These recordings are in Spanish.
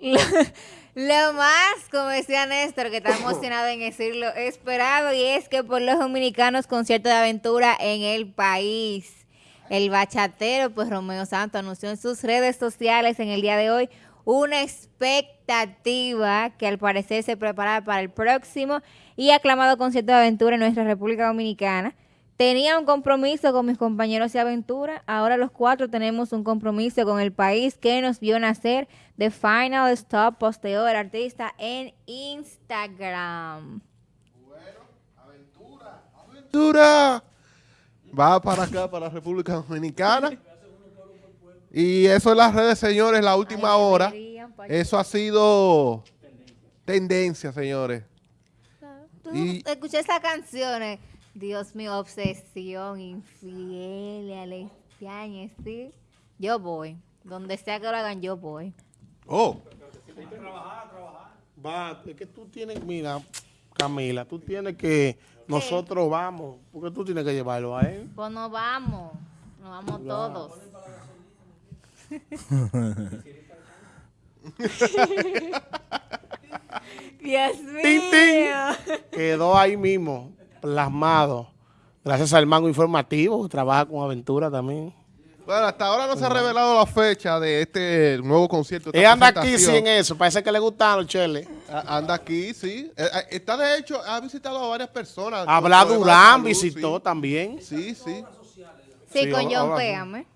Lo, más, como decía Néstor, que está emocionado en decirlo, esperado, y es que por los dominicanos concierto de aventura en el país. El bachatero, pues Romeo Santos anunció en sus redes sociales en el día de hoy una expectativa que al parecer se prepara para el próximo y aclamado concierto de aventura en nuestra República Dominicana. Tenía un compromiso con mis compañeros de aventura, ahora los cuatro tenemos un compromiso con el país que nos vio nacer. The Final Stop posteó el artista en Instagram. Bueno, aventura, aventura. Va para acá, para la República Dominicana. Y eso en las redes, señores, la última hora. Eso ha sido tendencia, señores. Tú y, escuché esas canciones. Dios mío, obsesión, infiel, alestiaña, ¿sí? Yo voy. Donde sea que lo hagan, yo voy. Oh. Trabajar, trabajar. Va, es que tú tienes, mira, Camila, tú tienes que, nosotros vamos, porque tú tienes que llevarlo a él. Pues nos vamos, nos vamos todos. Dios mío. Quedó ahí mismo, plasmado. Gracias al mango informativo, que trabaja con Aventura también. Bueno, hasta ahora no se ha revelado la fecha de este nuevo concierto. Él anda aquí sin eso, parece que le gustaron, Chele. Anda aquí, sí. Eh, eh, está de hecho, ha visitado a varias personas. Habla Durán, visitó también. Sí, sí. Sí, con John Péame.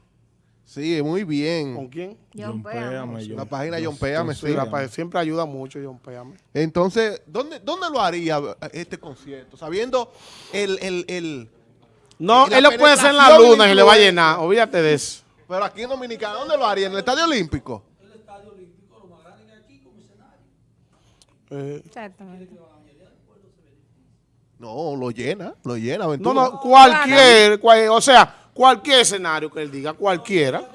Sí, muy bien. ¿Con quién? John Péame. La página John Péame, sí. siempre ayuda mucho John Péame. Entonces, ¿dónde, ¿dónde lo haría este concierto? Sabiendo el... el, el no, él lo puede hacer en la luna y le va a llenar, olvídate de eso. Pero aquí en Dominicana, ¿dónde lo haría? ¿En el Estadio Olímpico? El Estadio Olímpico, lo más grande que aquí como escenario. Eh. Exactamente. No, lo llena, lo llena. No, no, cualquier, o sea, cualquier escenario que él diga, cualquiera.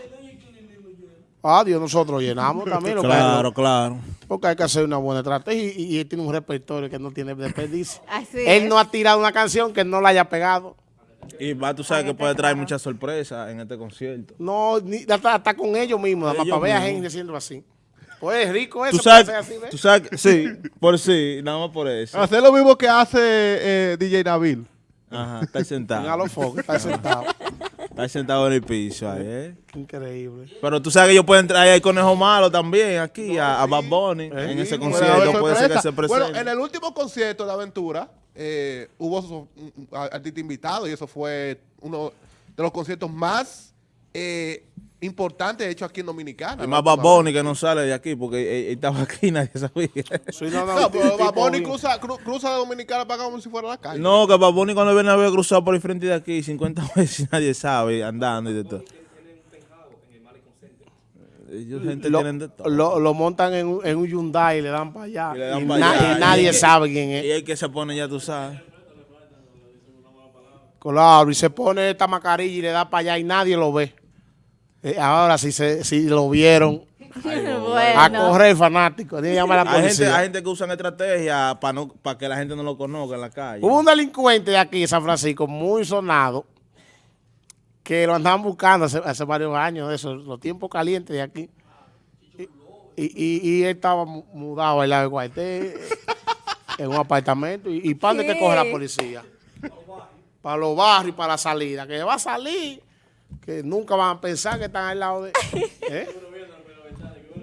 Ah, Dios, nosotros llenamos también. claro, claro. Porque hay que hacer una buena estrategia y, él tiene un repertorio que no tiene desperdicio. él no ha tirado una canción que no la haya pegado. Y va, tú sabes que puede traer muchas sorpresas en este concierto. No, ni, hasta, con ellos mismos, más para ver a gente diciendo así. Pues es rico eso. ¿Tú sabes, así, ¿ves? Tú sabes, sí, por sí, nada más por eso. Hacer lo mismo que hace eh, DJ Nabil. Ajá, está sentado. a los focos, está sentado. Está sentado en el piso ahí, ¿eh? Increíble. Pero tú sabes que ellos pueden traer al Conejo Malo también aquí, a, a, Bad Bunny, en ese concierto. Puede ser que se presente. Bueno, en el último concierto de Aventura, eh, hubo artista invitado y eso fue uno de los conciertos más eh, importantes hechos aquí en Dominicana. Además, Bad Bunny que no sale de aquí porque él, estaba aquí y nadie sabía. No, no, pero Bad Bunny cruza, cruza de Dominicana para como si fuera la calle. No, que Bad Bunny cuando viene a ver cruzado por el frente de aquí 50 veces nadie sabe, andando y de todo. Ellos gente lo, de todo. Lo, lo, montan en un, en un Hyundai y le dan para allá. Y, dan y, para allá. y nadie sabe quién es. Y el que se pone ya tú sabes. Claro, y se pone esta mascarilla y le da para allá y nadie lo ve. Eh, ahora si, se, si lo vieron, a correr fanático. hay, gente, hay gente que usan estrategia para no, para que la gente no lo conozca en la calle. Hubo un delincuente de aquí, San Francisco, muy sonado, que lo andaban buscando hace, varios años, eso, los tiempos calientes de aquí. Y, y, él estaba mudado al lado de Guaité, en un apartamento. ¿Y, y para dónde que coge la policía? Para los barrios, para la salida. Que va a salir, que nunca van a pensar que están al lado de... ¿eh?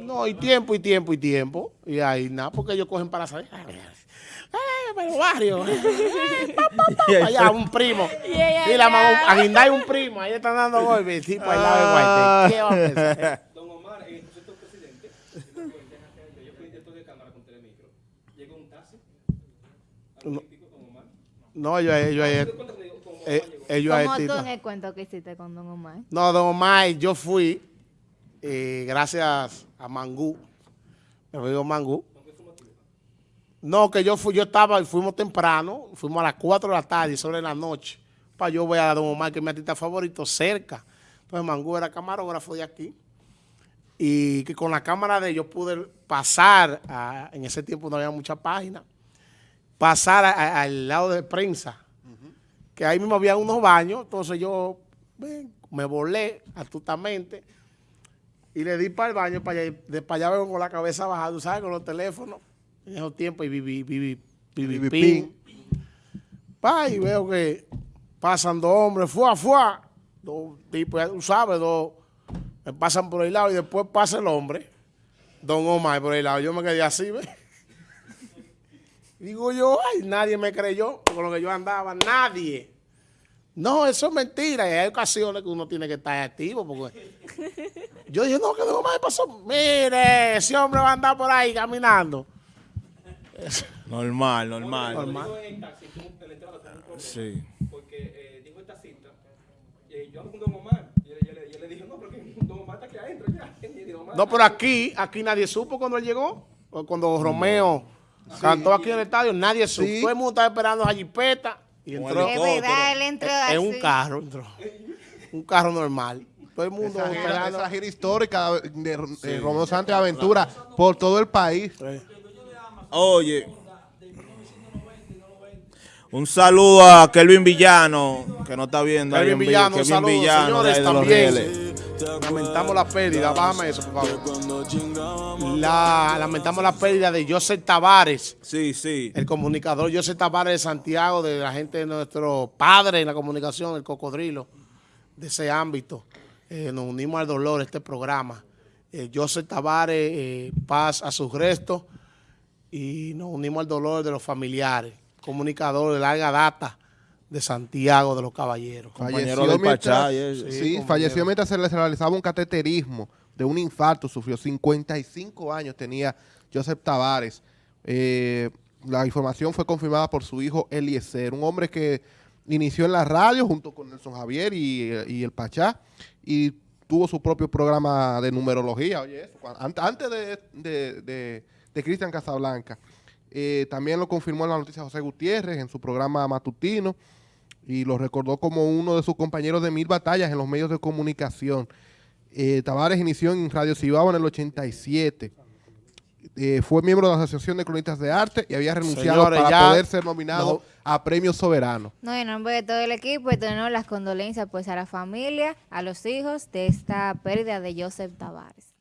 No, y tiempo, y tiempo, y tiempo. Y ahí nada, porque ellos cogen para salir. ¡Eh, pero barrio! Allá, un primo. Y la mamá, a hay un primo, ahí están dando golpes, tipo al lado de Guaite. ¿Qué va a pensar? Don Omar, el concepto presidente, yo fui director de cámara con Telemicro. Llegó un taxi. No, yo, yo, ellos ¿Cómo tú en el cuento que hiciste con Don Omar? No, Don Omar, yo fui, eh, gracias a Mangú, me digo Mangú. No, que yo fui, yo estaba, fuimos temprano, fuimos a las 4 de la tarde, sobre la noche, para yo ver a Don Omar, que es mi artista favorito, cerca. Entonces Mangú era camarógrafo de aquí. Y que con la cámara de ellos pude pasar, en ese tiempo no había mucha página, pasar al lado de prensa, que ahí mismo había unos baños, entonces yo me volé astutamente Y le di para el baño, para allá, de para allá vengo con la cabeza bajada, tú sabes, con los teléfonos. En esos tiempos, y viví, viví, viví, pin. Pa, y veo que pasan dos hombres, fuá, fuá. Dos tipos, ya tú sabes, dos. Me pasan por el lado y después pasa el hombre, don Omar, por el lado. Yo me quedé así, ¿ves? Digo yo, ay, nadie me creyó con lo que yo andaba, nadie. No, eso es mentira. Y hay ocasiones que uno tiene que estar activo. Porque yo dije, no, que Don Omar pasó. Mire, ese hombre va a andar por ahí caminando. Normal, normal. Normal. Dijo en el taxi, tuvo- en la entrada tuvo un problema, Sí. Porque eh, dijo el taxista, eh, yo ando con Don Omar. Y yo, le- yo le- yo le dije, no, porque Don Omar está aquí adentro ya. No, pero aquí, aquí nadie supo cuando él llegó. O Cuando Romeo cantó aquí en el estadio, nadie supo. Sí. Todo el mundo estaba esperando a Jipeta y entró Es verdad, él entró en un así. carro. Entró. Un carro normal. Todo el mundo Esa gira, esperando. esa gira histórica de, de Romeo Santos y Aventura por todo el país. Sí. Oye. Un saludo a Kelvin Villano, que no está viendo. Kelvin. Villano, un Kelvin saludo, Villano, de señores, ahí de los también. Lamentamos la pérdida, bájame eso, por favor. La, lamentamos la pérdida de Joseph Tavares, Sí, sí. el comunicador Joseph Tavares de Santiago, de la gente de nuestro padre en la comunicación, el cocodrilo, de ese ámbito. Eh, nos unimos al dolor este programa. Eh, Joseph Tavares, eh, paz a sus restos, y nos unimos al dolor de los familiares, comunicador de larga data de Santiago de los Caballeros. Compañero Falleció mientras- Pachá y eso. Sí, falleció mientras se le realizaba un cateterismo de un infarto. Sufrió 55 años, tenía Joseph Tavares. Eh, la información fue confirmada por su hijo Eliezer, un hombre que inició en la radio junto con Nelson Javier y, y el Pachá y tuvo su propio programa de numerología. Oye, eso, antes de, de, de- de Cristian Casablanca. Eh, también lo confirmó en la noticia José Gutiérrez en su programa matutino y lo recordó como uno de sus compañeros de mil batallas en los medios de comunicación. Eh, Tavares inició en Radio Cibao en el 87. Eh, fue miembro de la Asociación de Cronistas de Arte y había renunciado Señores, para ya poder ser nominado no- a premios soberanos. No, en nombre de todo el equipo, y tenemos las condolencias pues a la familia, a los hijos de esta pérdida de Joseph Tavares.